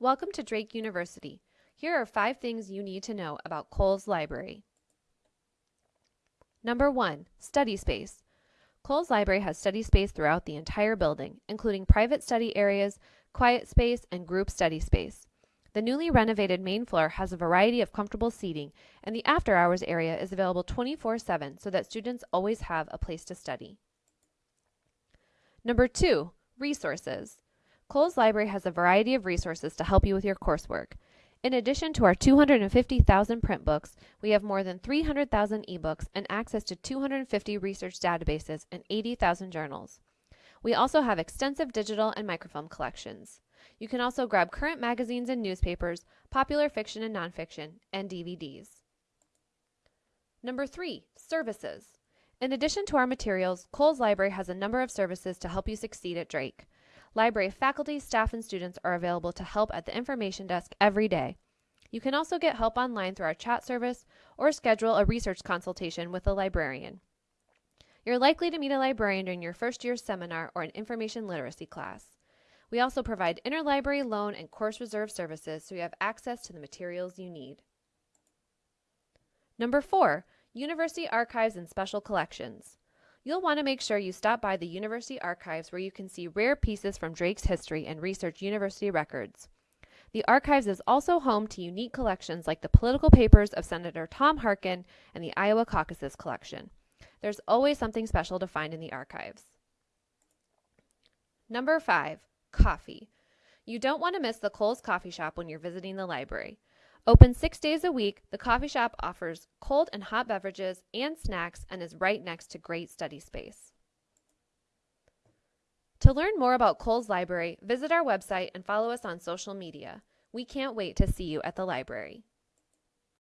Welcome to Drake University. Here are five things you need to know about Cowles Library. Number one, study space. Cowles Library has study space throughout the entire building, including private study areas, quiet space, and group study space. The newly renovated main floor has a variety of comfortable seating, and the after hours area is available 24 7 so that students always have a place to study. Number two, resources. Cowles Library has a variety of resources to help you with your coursework. In addition to our 250,000 print books, we have more than 300,000 ebooks and access to 250 research databases and 80,000 journals. We also have extensive digital and microfilm collections. You can also grab current magazines and newspapers, popular fiction and nonfiction, and DVDs. Number three, services. In addition to our materials, Cowles Library has a number of services to help you succeed at Drake. Library faculty, staff, and students are available to help at the information desk every day. You can also get help online through our chat service or schedule a research consultation with a librarian. You're likely to meet a librarian during your first year seminar or an information literacy class. We also provide interlibrary loan and course reserve services so you have access to the materials you need. Number four, University Archives and Special Collections. You'll want to make sure you stop by the University Archives where you can see rare pieces from Drake's history and research university records. The Archives is also home to unique collections like the political papers of Senator Tom Harkin and the Iowa Caucus collection. There's always something special to find in the Archives. Number 5. Coffee. You don't want to miss the Cowles Coffee Shop when you're visiting the library. Open six days a week, the coffee shop offers cold and hot beverages and snacks and is right next to great study space. To learn more about Cowles Library, visit our website and follow us on social media. We can't wait to see you at the library.